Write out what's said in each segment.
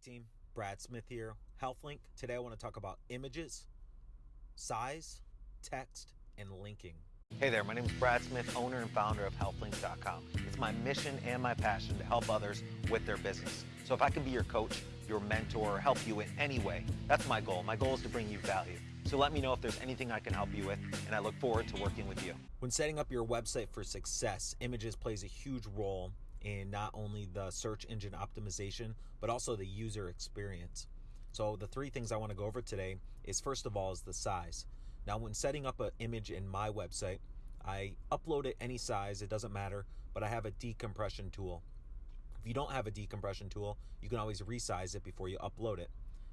team, Brad Smith here, HealthLink. Today I want to talk about images, size, text, and linking. Hey there, my name is Brad Smith, owner and founder of HealthLink.com. It's my mission and my passion to help others with their business. So if I can be your coach, your mentor, or help you in any way, that's my goal. My goal is to bring you value. So let me know if there's anything I can help you with, and I look forward to working with you. When setting up your website for success, images plays a huge role in not only the search engine optimization, but also the user experience. So the three things I want to go over today is first of all is the size. Now when setting up an image in my website, I upload it any size, it doesn't matter, but I have a decompression tool. If you don't have a decompression tool, you can always resize it before you upload it.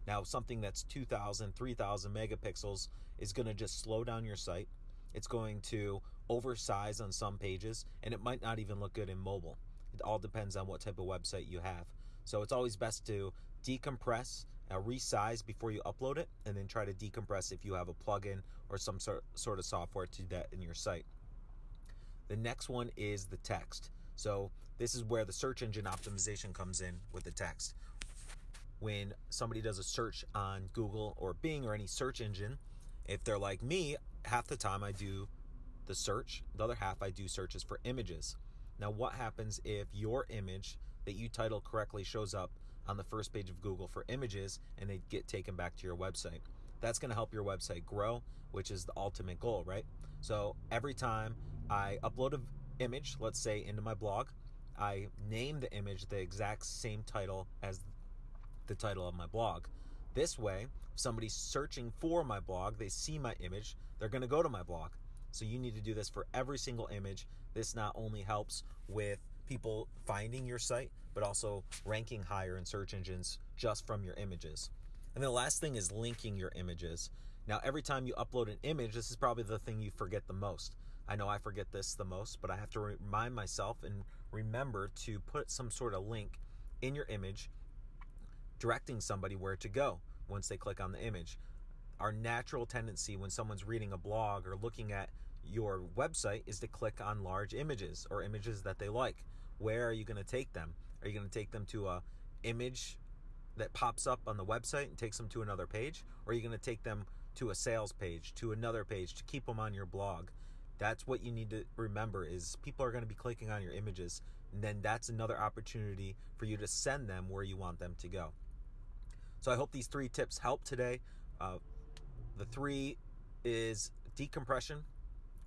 Now, something that's 2,000, 3,000 megapixels is going to just slow down your site. It's going to oversize on some pages, and it might not even look good in mobile. It all depends on what type of website you have. So it's always best to decompress, uh, resize before you upload it, and then try to decompress if you have a plugin or some sort, sort of software to do that in your site. The next one is the text. So this is where the search engine optimization comes in with the text. When somebody does a search on Google or Bing or any search engine, if they're like me, half the time I do the search, the other half I do searches for images. Now, what happens if your image that you title correctly shows up on the first page of Google for images and they get taken back to your website? That's going to help your website grow, which is the ultimate goal, right? So every time I upload an image, let's say into my blog, I name the image the exact same title as the title of my blog. This way, if somebody's searching for my blog, they see my image, they're going to go to my blog. So you need to do this for every single image. This not only helps with people finding your site, but also ranking higher in search engines just from your images. And the last thing is linking your images. Now, every time you upload an image, this is probably the thing you forget the most. I know I forget this the most, but I have to remind myself and remember to put some sort of link in your image directing somebody where to go once they click on the image our natural tendency when someone's reading a blog or looking at your website is to click on large images or images that they like. Where are you going to take them? Are you going to take them to a image that pops up on the website and takes them to another page? Or are you going to take them to a sales page, to another page to keep them on your blog? That's what you need to remember is people are going to be clicking on your images and then that's another opportunity for you to send them where you want them to go. So I hope these three tips help today. Uh, the three is decompression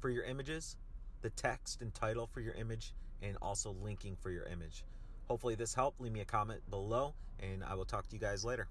for your images, the text and title for your image, and also linking for your image. Hopefully, this helped. Leave me a comment below, and I will talk to you guys later.